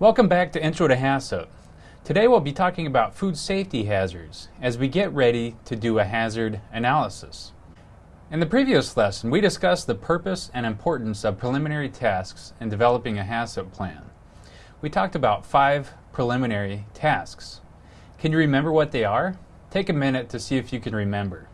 Welcome back to Intro to HACCP. Today we'll be talking about food safety hazards as we get ready to do a hazard analysis. In the previous lesson, we discussed the purpose and importance of preliminary tasks in developing a HACCP plan. We talked about five preliminary tasks. Can you remember what they are? Take a minute to see if you can remember.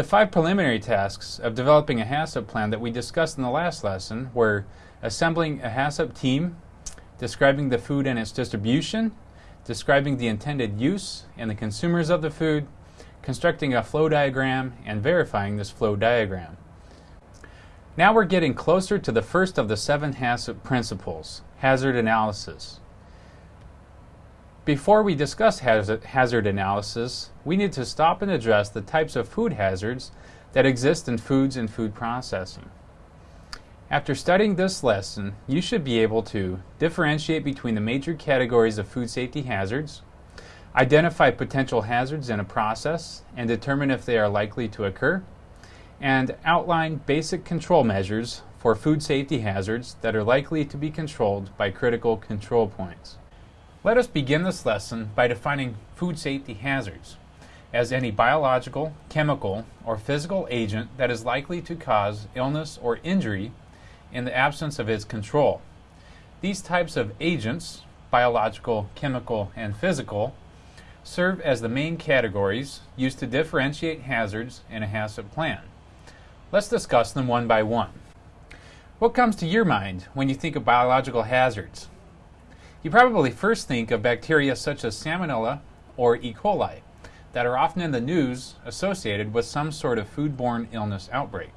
The five preliminary tasks of developing a HACCP plan that we discussed in the last lesson were assembling a HACCP team, describing the food and its distribution, describing the intended use and the consumers of the food, constructing a flow diagram, and verifying this flow diagram. Now we're getting closer to the first of the seven HACCP principles, hazard analysis. Before we discuss hazard analysis, we need to stop and address the types of food hazards that exist in foods and food processing. After studying this lesson, you should be able to differentiate between the major categories of food safety hazards, identify potential hazards in a process and determine if they are likely to occur, and outline basic control measures for food safety hazards that are likely to be controlled by critical control points. Let us begin this lesson by defining food safety hazards as any biological, chemical, or physical agent that is likely to cause illness or injury in the absence of its control. These types of agents, biological, chemical, and physical, serve as the main categories used to differentiate hazards in a HACCP plan. Let's discuss them one by one. What comes to your mind when you think of biological hazards? You probably first think of bacteria such as Salmonella or E. coli that are often in the news associated with some sort of foodborne illness outbreak.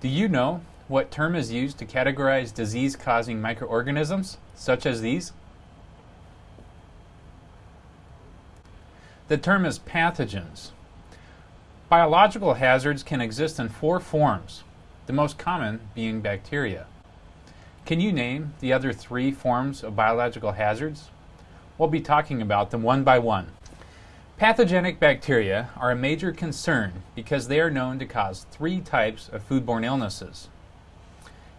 Do you know what term is used to categorize disease-causing microorganisms such as these? The term is pathogens. Biological hazards can exist in four forms, the most common being bacteria. Can you name the other three forms of biological hazards? We'll be talking about them one by one. Pathogenic bacteria are a major concern because they are known to cause three types of foodborne illnesses.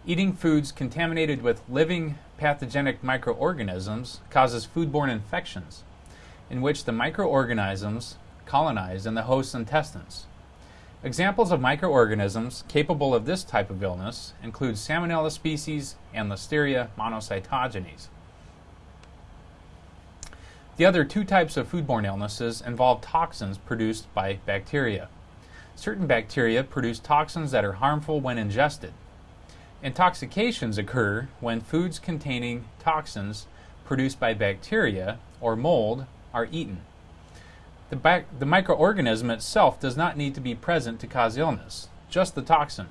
Eating foods contaminated with living pathogenic microorganisms causes foodborne infections, in which the microorganisms colonize in the host's intestines. Examples of microorganisms capable of this type of illness include Salmonella species and Listeria monocytogenes. The other two types of foodborne illnesses involve toxins produced by bacteria. Certain bacteria produce toxins that are harmful when ingested. Intoxications occur when foods containing toxins produced by bacteria or mold are eaten. The, the microorganism itself does not need to be present to cause illness, just the toxin.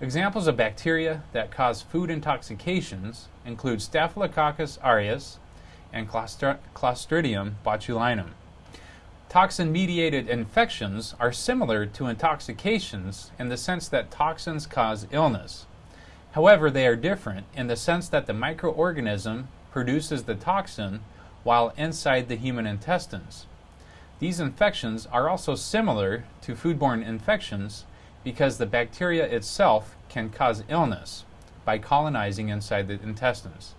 Examples of bacteria that cause food intoxications include Staphylococcus aureus and Clostridium botulinum. Toxin-mediated infections are similar to intoxications in the sense that toxins cause illness. However, they are different in the sense that the microorganism produces the toxin while inside the human intestines. These infections are also similar to foodborne infections because the bacteria itself can cause illness by colonizing inside the intestines.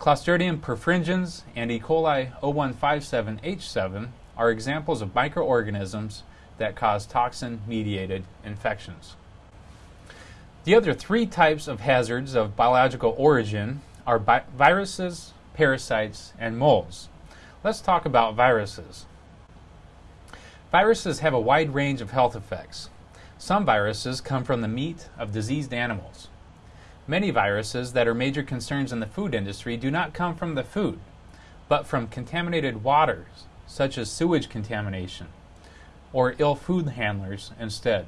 Clostridium perfringens and E. coli 0157H7 are examples of microorganisms that cause toxin-mediated infections. The other three types of hazards of biological origin are viruses, parasites, and molds. Let's talk about viruses. Viruses have a wide range of health effects. Some viruses come from the meat of diseased animals. Many viruses that are major concerns in the food industry do not come from the food, but from contaminated waters, such as sewage contamination, or ill food handlers instead.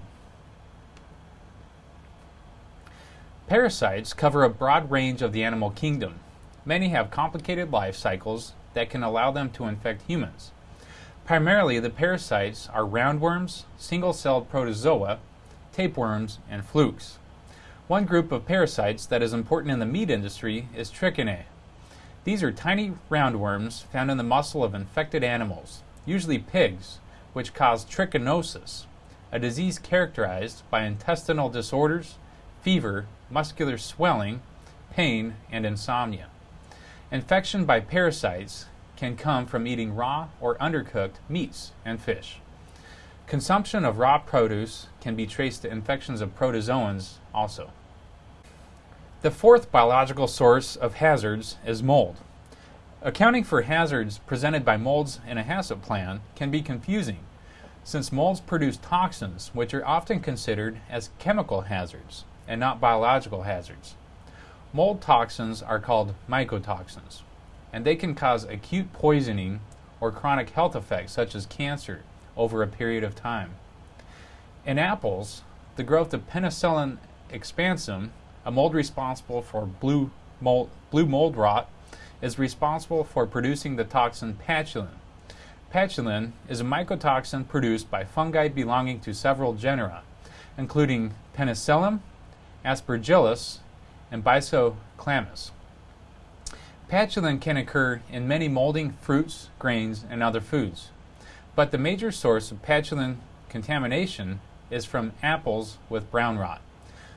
Parasites cover a broad range of the animal kingdom. Many have complicated life cycles that can allow them to infect humans. Primarily, the parasites are roundworms, single-celled protozoa, tapeworms, and flukes. One group of parasites that is important in the meat industry is trichinae. These are tiny roundworms found in the muscle of infected animals, usually pigs, which cause trichinosis, a disease characterized by intestinal disorders, fever, muscular swelling, pain, and insomnia. Infection by parasites can come from eating raw or undercooked meats and fish. Consumption of raw produce can be traced to infections of protozoans also. The fourth biological source of hazards is mold. Accounting for hazards presented by molds in a HACCP plan can be confusing, since molds produce toxins which are often considered as chemical hazards and not biological hazards. Mold toxins are called mycotoxins, and they can cause acute poisoning or chronic health effects such as cancer over a period of time. In apples, the growth of Penicillium expansum a mold responsible for blue mold, blue mold rot is responsible for producing the toxin patulin. Patulin is a mycotoxin produced by fungi belonging to several genera, including Penicillium, Aspergillus, and Byssochlamys. Patulin can occur in many molding fruits, grains, and other foods, but the major source of patulin contamination is from apples with brown rot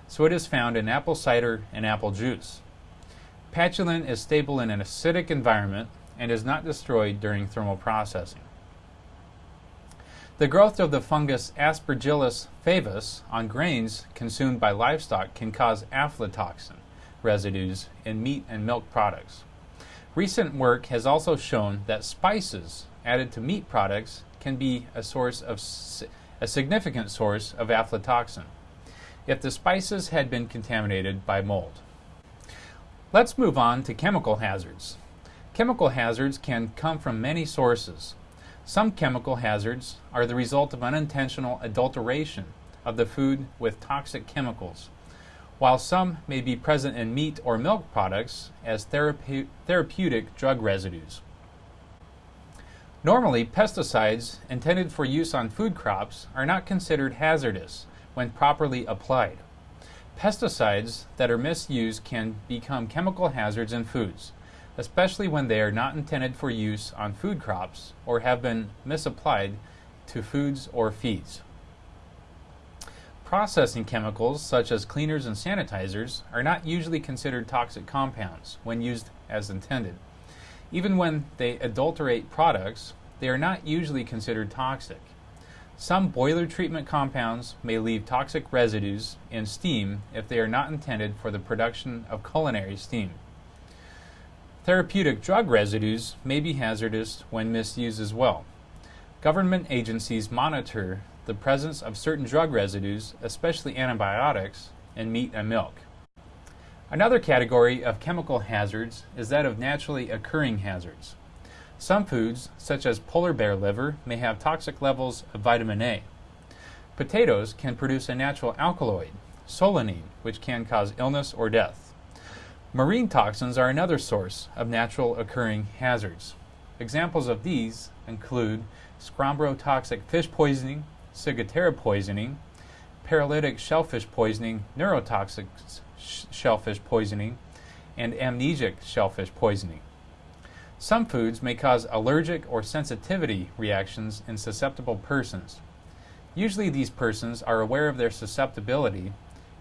so it is found in apple cider and apple juice. Patulin is stable in an acidic environment and is not destroyed during thermal processing. The growth of the fungus Aspergillus flavus on grains consumed by livestock can cause aflatoxin residues in meat and milk products. Recent work has also shown that spices added to meat products can be a source of a significant source of aflatoxin if the spices had been contaminated by mold. Let's move on to chemical hazards. Chemical hazards can come from many sources. Some chemical hazards are the result of unintentional adulteration of the food with toxic chemicals, while some may be present in meat or milk products as therape therapeutic drug residues. Normally, pesticides intended for use on food crops are not considered hazardous when properly applied. Pesticides that are misused can become chemical hazards in foods, especially when they are not intended for use on food crops or have been misapplied to foods or feeds. Processing chemicals, such as cleaners and sanitizers, are not usually considered toxic compounds when used as intended. Even when they adulterate products, they are not usually considered toxic. Some boiler treatment compounds may leave toxic residues in steam if they are not intended for the production of culinary steam. Therapeutic drug residues may be hazardous when misused as well. Government agencies monitor the presence of certain drug residues, especially antibiotics, in meat and milk. Another category of chemical hazards is that of naturally occurring hazards. Some foods, such as polar bear liver, may have toxic levels of vitamin A. Potatoes can produce a natural alkaloid, solanine, which can cause illness or death. Marine toxins are another source of natural occurring hazards. Examples of these include toxic fish poisoning, ciguatera poisoning, paralytic shellfish poisoning, neurotoxic shellfish poisoning, and amnesic shellfish poisoning. Some foods may cause allergic or sensitivity reactions in susceptible persons. Usually these persons are aware of their susceptibility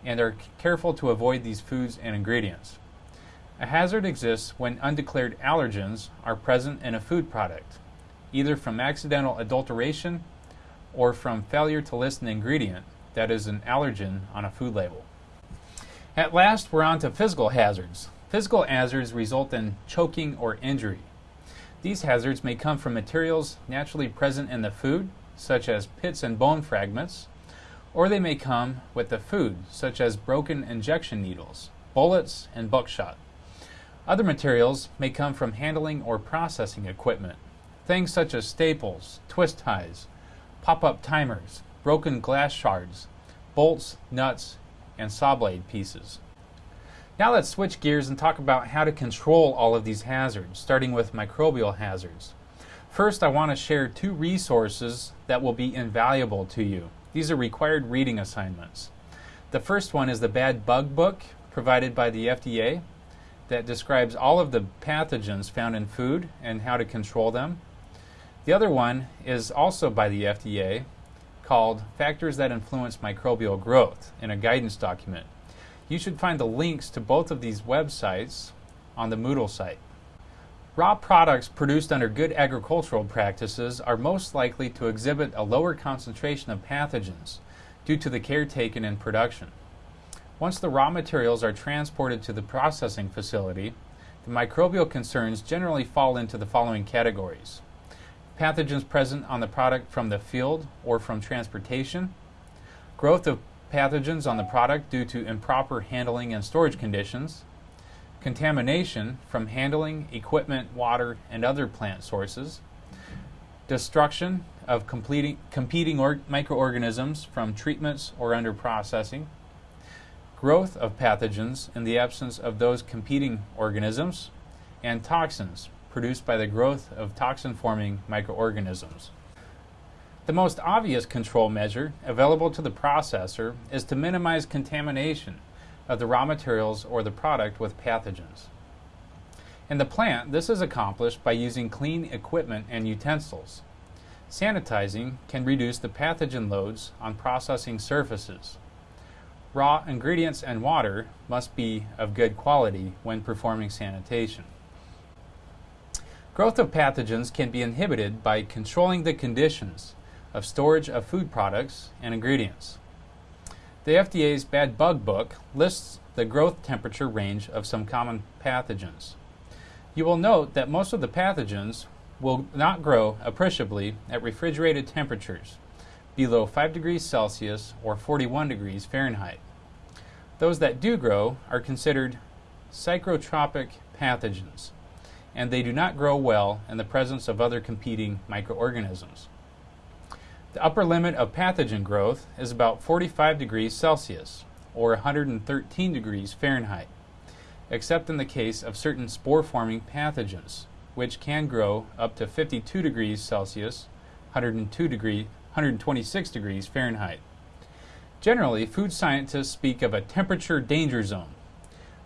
and are careful to avoid these foods and ingredients. A hazard exists when undeclared allergens are present in a food product, either from accidental adulteration or from failure to list an ingredient that is an allergen on a food label. At last, we're on to physical hazards. Physical hazards result in choking or injury. These hazards may come from materials naturally present in the food, such as pits and bone fragments, or they may come with the food, such as broken injection needles, bullets, and buckshot. Other materials may come from handling or processing equipment, things such as staples, twist ties, pop-up timers, broken glass shards, bolts, nuts, and saw blade pieces. Now let's switch gears and talk about how to control all of these hazards, starting with microbial hazards. First, I want to share two resources that will be invaluable to you. These are required reading assignments. The first one is the Bad Bug Book provided by the FDA that describes all of the pathogens found in food and how to control them. The other one is also by the FDA called Factors That Influence Microbial Growth in a guidance document. You should find the links to both of these websites on the Moodle site. Raw products produced under good agricultural practices are most likely to exhibit a lower concentration of pathogens due to the care taken in production. Once the raw materials are transported to the processing facility, the microbial concerns generally fall into the following categories pathogens present on the product from the field or from transportation, growth of pathogens on the product due to improper handling and storage conditions, contamination from handling, equipment, water, and other plant sources, destruction of competing or- microorganisms from treatments or under processing, growth of pathogens in the absence of those competing organisms, and toxins produced by the growth of toxin forming microorganisms. The most obvious control measure available to the processor is to minimize contamination of the raw materials or the product with pathogens. In the plant, this is accomplished by using clean equipment and utensils. Sanitizing can reduce the pathogen loads on processing surfaces. Raw ingredients and water must be of good quality when performing sanitation. Growth of pathogens can be inhibited by controlling the conditions of storage of food products and ingredients. The FDA's Bad Bug Book lists the growth temperature range of some common pathogens. You will note that most of the pathogens will not grow appreciably at refrigerated temperatures below 5 degrees Celsius or 41 degrees Fahrenheit. Those that do grow are considered psychrotropic pathogens, and they do not grow well in the presence of other competing microorganisms. The upper limit of pathogen growth is about 45 degrees Celsius or 113 degrees Fahrenheit, except in the case of certain spore forming pathogens, which can grow up to 52 degrees Celsius, 102 degree, 126 degrees Fahrenheit. Generally, food scientists speak of a temperature danger zone,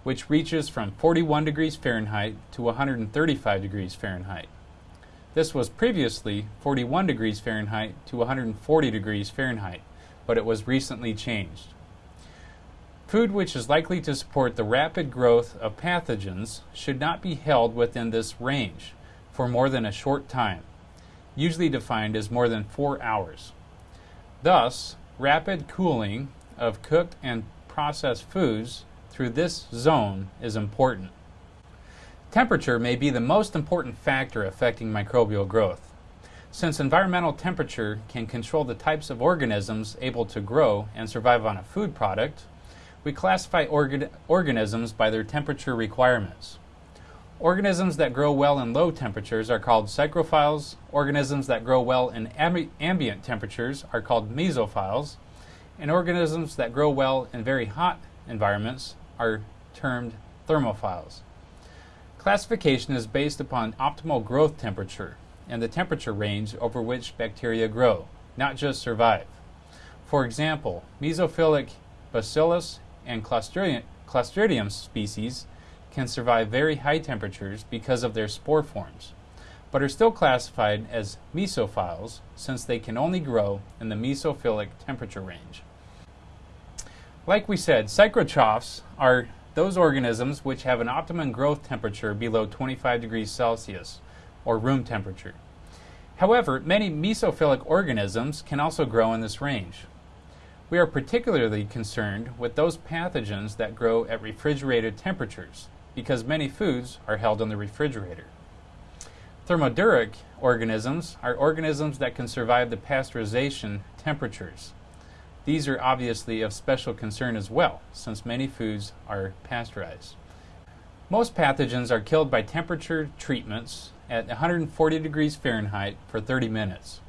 which reaches from 41 degrees Fahrenheit to 135 degrees Fahrenheit. This was previously 41 degrees Fahrenheit to 140 degrees Fahrenheit, but it was recently changed. Food which is likely to support the rapid growth of pathogens should not be held within this range for more than a short time, usually defined as more than four hours. Thus, rapid cooling of cooked and processed foods through this zone is important. Temperature may be the most important factor affecting microbial growth. Since environmental temperature can control the types of organisms able to grow and survive on a food product, we classify orga- organisms by their temperature requirements. Organisms that grow well in low temperatures are called psychrophiles. Organisms that grow well in amb- ambient temperatures are called mesophiles. And organisms that grow well in very hot environments are termed thermophiles. Classification is based upon optimal growth temperature and the temperature range over which bacteria grow, not just survive. For example, mesophilic bacillus and Clostridium, Clostridium species can survive very high temperatures because of their spore forms, but are still classified as mesophiles since they can only grow in the mesophilic temperature range. Like we said, psychrotrophs are those organisms which have an optimum growth temperature below 25 degrees Celsius, or room temperature. However, many mesophilic organisms can also grow in this range. We are particularly concerned with those pathogens that grow at refrigerated temperatures, because many foods are held in the refrigerator. Thermoduric organisms are organisms that can survive the pasteurization temperatures. These are obviously of special concern as well, since many foods are pasteurized. Most pathogens are killed by temperature treatments at 140 degrees Fahrenheit for 30 minutes.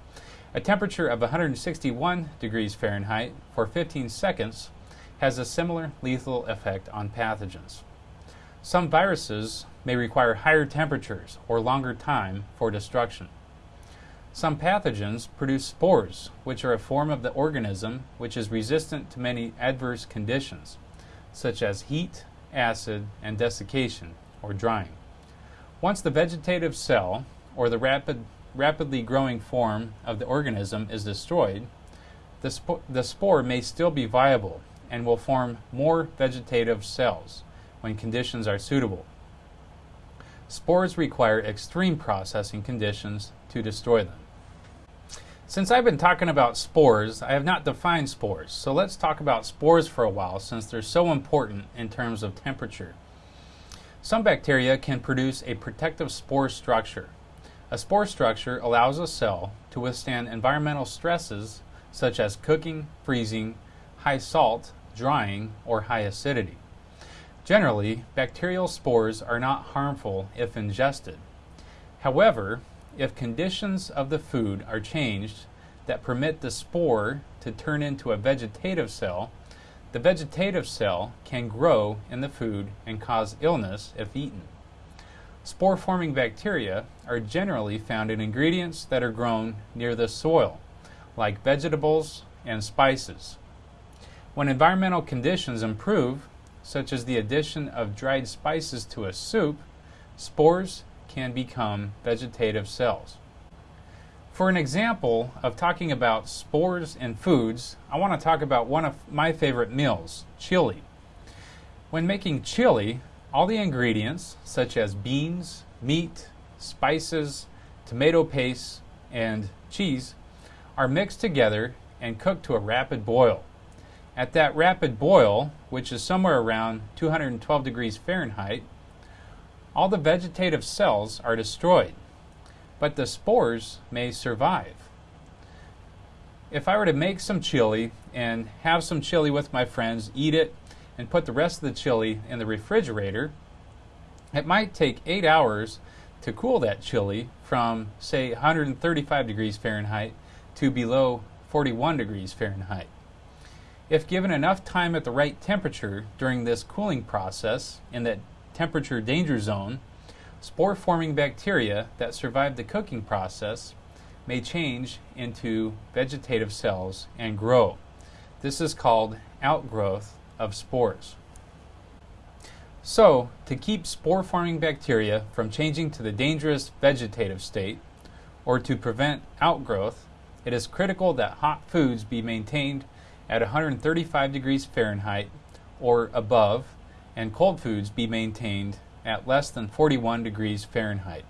A temperature of 161 degrees Fahrenheit for 15 seconds has a similar lethal effect on pathogens. Some viruses may require higher temperatures or longer time for destruction. Some pathogens produce spores, which are a form of the organism which is resistant to many adverse conditions, such as heat, acid, and desiccation, or drying. Once the vegetative cell, or the rapid, rapidly growing form of the organism, is destroyed, the, the spore may still be viable and will form more vegetative cells when conditions are suitable. Spores require extreme processing conditions to destroy them. Since I've been talking about spores, I have not defined spores. So let's talk about spores for a while since they're so important in terms of temperature. Some bacteria can produce a protective spore structure. A spore structure allows a cell to withstand environmental stresses such as cooking, freezing, high salt, drying, or high acidity. Generally, bacterial spores are not harmful if ingested. However, if conditions of the food are changed that permit the spore to turn into a vegetative cell, the vegetative cell can grow in the food and cause illness if eaten. Spore forming bacteria are generally found in ingredients that are grown near the soil, like vegetables and spices. When environmental conditions improve, such as the addition of dried spices to a soup, spores can become vegetative cells. For an example of talking about spores and foods, I want to talk about one of my favorite meals, chili. When making chili, all the ingredients, such as beans, meat, spices, tomato paste, and cheese, are mixed together and cooked to a rapid boil. At that rapid boil, which is somewhere around 212 degrees Fahrenheit, all the vegetative cells are destroyed, but the spores may survive. If I were to make some chili and have some chili with my friends, eat it, and put the rest of the chili in the refrigerator, it might take eight hours to cool that chili from, say, 135 degrees Fahrenheit to below 41 degrees Fahrenheit. If given enough time at the right temperature during this cooling process in that temperature danger zone, spore forming bacteria that survive the cooking process may change into vegetative cells and grow. This is called outgrowth of spores. So, to keep spore forming bacteria from changing to the dangerous vegetative state, or to prevent outgrowth, it is critical that hot foods be maintained at 135 degrees Fahrenheit or above and cold foods be maintained at less than 41 degrees Fahrenheit.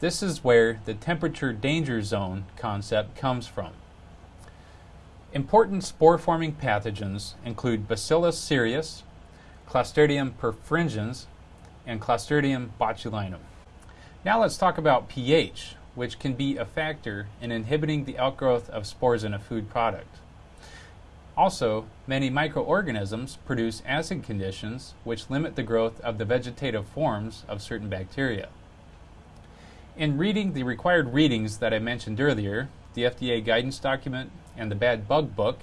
This is where the temperature danger zone concept comes from. Important spore forming pathogens include Bacillus cereus, Clostridium perfringens, and Clostridium botulinum. Now let's talk about pH, which can be a factor in inhibiting the outgrowth of spores in a food product. Also, many microorganisms produce acid conditions which limit the growth of the vegetative forms of certain bacteria. In reading the required readings that I mentioned earlier, the FDA guidance document and the Bad Bug Book,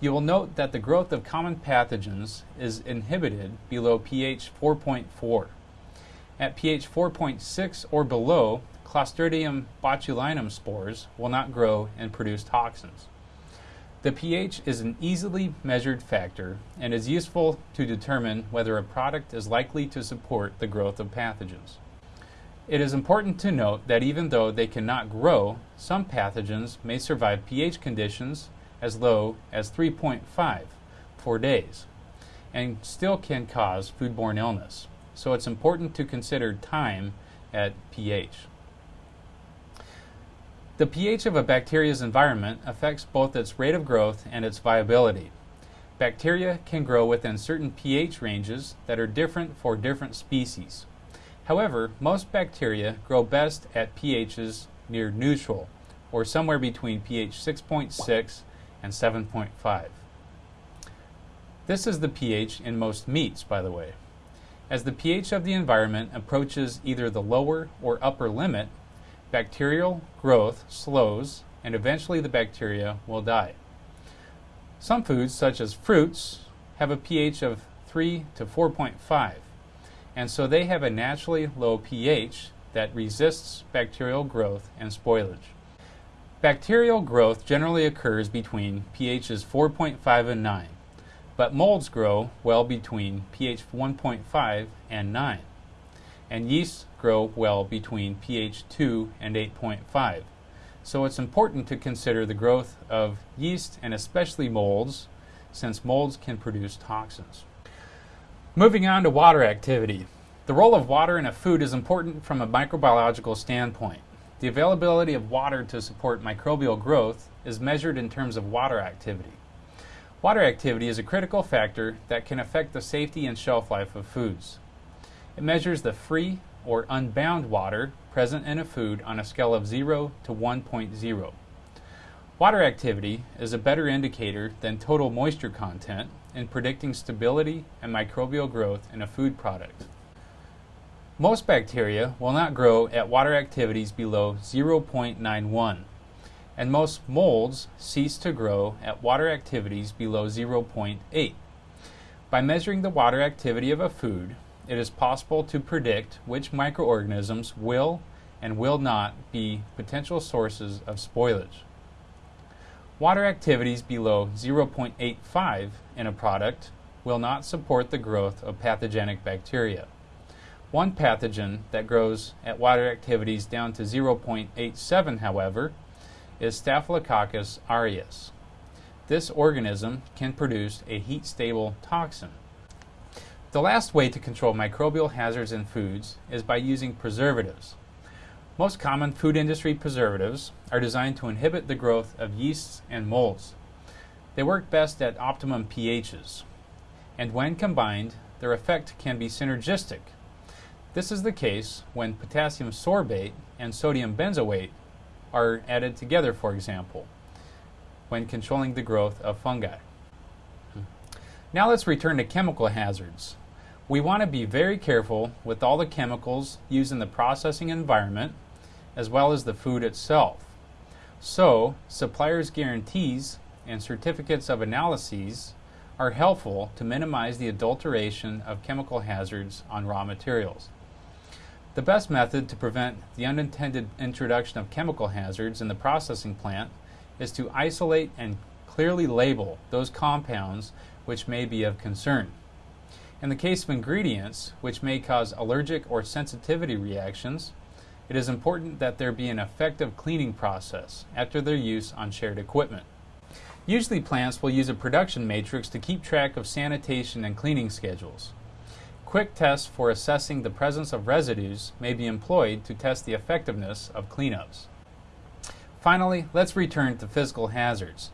you will note that the growth of common pathogens is inhibited below pH 4.4. At pH 4.6 or below, Clostridium botulinum spores will not grow and produce toxins. The pH is an easily measured factor and is useful to determine whether a product is likely to support the growth of pathogens. It is important to note that even though they cannot grow, some pathogens may survive pH conditions as low as 3.5 for days and still can cause foodborne illness. So it's important to consider time at pH. The pH of a bacteria's environment affects both its rate of growth and its viability. Bacteria can grow within certain pH ranges that are different for different species. However, most bacteria grow best at pHs near neutral, or somewhere between pH 6.6 and 7.5. This is the pH in most meats, by the way. As the pH of the environment approaches either the lower or upper limit, bacterial growth slows and eventually the bacteria will die. Some foods, such as fruits, have a pH of 3 to 4.5, and so they have a naturally low pH that resists bacterial growth and spoilage. Bacterial growth generally occurs between pHs 4.5 and 9, but molds grow well between pH 1.5 and 9, and yeasts grow well between pH 2 and 8.5. So it's important to consider the growth of yeast and especially molds, since molds can produce toxins. Moving on to water activity. The role of water in a food is important from a microbiological standpoint. The availability of water to support microbial growth is measured in terms of water activity. Water activity is a critical factor that can affect the safety and shelf life of foods. It measures the free or unbound water present in a food on a scale of 0 to 1.0. Water activity is a better indicator than total moisture content in predicting stability and microbial growth in a food product. Most bacteria will not grow at water activities below 0.91, and most molds cease to grow at water activities below 0.8. By measuring the water activity of a food, it is possible to predict which microorganisms will and will not be potential sources of spoilage. Water activities below 0.85 in a product will not support the growth of pathogenic bacteria. One pathogen that grows at water activities down to 0.87, however, is Staphylococcus aureus. This organism can produce a heat stable toxin. The last way to control microbial hazards in foods is by using preservatives. Most common food industry preservatives are designed to inhibit the growth of yeasts and molds. They work best at optimum pHs, and when combined, their effect can be synergistic. This is the case when potassium sorbate and sodium benzoate are added together, for example, when controlling the growth of fungi. Hmm. Now let's return to chemical hazards. We want to be very careful with all the chemicals used in the processing environment as well as the food itself. So, suppliers' guarantees and certificates of analyses are helpful to minimize the adulteration of chemical hazards on raw materials. The best method to prevent the unintended introduction of chemical hazards in the processing plant is to isolate and clearly label those compounds which may be of concern. In the case of ingredients which may cause allergic or sensitivity reactions, it is important that there be an effective cleaning process after their use on shared equipment. Usually plants will use a production matrix to keep track of sanitation and cleaning schedules. Quick tests for assessing the presence of residues may be employed to test the effectiveness of cleanups. Finally, let's return to physical hazards.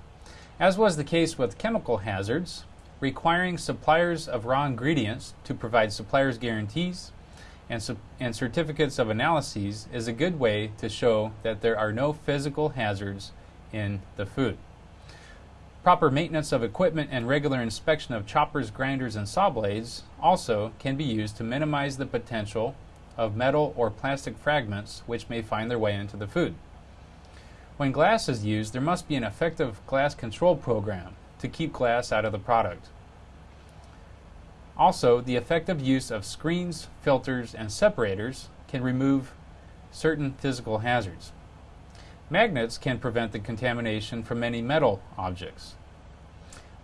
As was the case with chemical hazards, requiring suppliers of raw ingredients to provide suppliers' guarantees and, su- and certificates of analyses is a good way to show that there are no physical hazards in the food. Proper maintenance of equipment and regular inspection of choppers, grinders, and saw blades also can be used to minimize the potential of metal or plastic fragments which may find their way into the food. When glass is used, there must be an effective glass control program to keep glass out of the product. Also, the effective use of screens, filters, and separators can remove certain physical hazards. Magnets can prevent the contamination from many metal objects.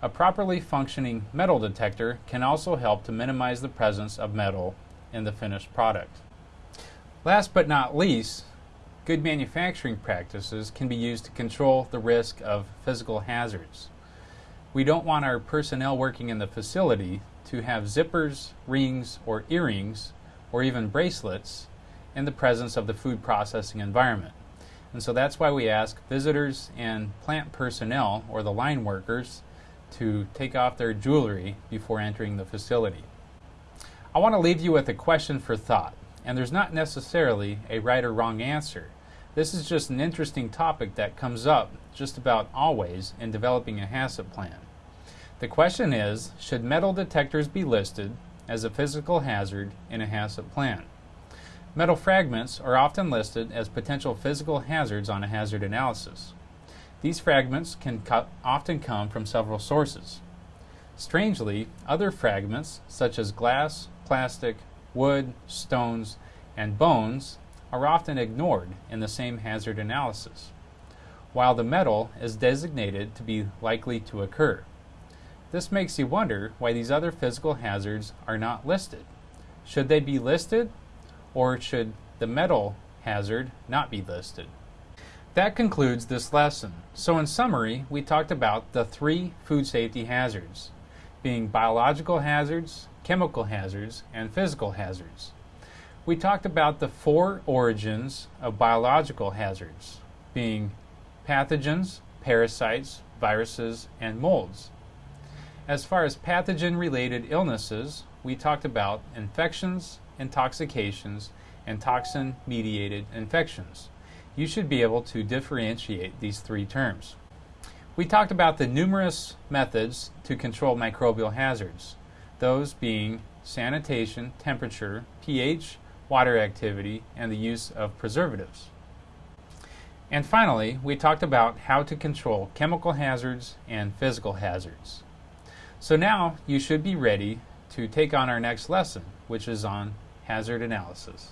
A properly functioning metal detector can also help to minimize the presence of metal in the finished product. Last but not least, good manufacturing practices can be used to control the risk of physical hazards. We don't want our personnel working in the facility to have zippers, rings, or earrings, or even bracelets in the presence of the food processing environment. And so that's why we ask visitors and plant personnel, or the line workers, to take off their jewelry before entering the facility. I want to leave you with a question for thought, and there's not necessarily a right or wrong answer. This is just an interesting topic that comes up just about always in developing a HACCP plan. The question is, should metal detectors be listed as a physical hazard in a HACCP plan? Metal fragments are often listed as potential physical hazards on a hazard analysis. These fragments can co- often come from several sources. Strangely, other fragments, such as glass, plastic, wood, stones, and bones, are often ignored in the same hazard analysis. While the metal is designated to be likely to occur. This makes you wonder why these other physical hazards are not listed. Should they be listed, or should the metal hazard not be listed? That concludes this lesson. So, in summary, we talked about the three food safety hazards being biological hazards, chemical hazards, and physical hazards. We talked about the four origins of biological hazards being pathogens, parasites, viruses, and molds. As far as pathogen related illnesses, we talked about infections, intoxications, and toxin mediated infections. You should be able to differentiate these three terms. We talked about the numerous methods to control microbial hazards, those being sanitation, temperature, pH, water activity, and the use of preservatives. And finally, we talked about how to control chemical hazards and physical hazards. So now you should be ready to take on our next lesson, which is on hazard analysis.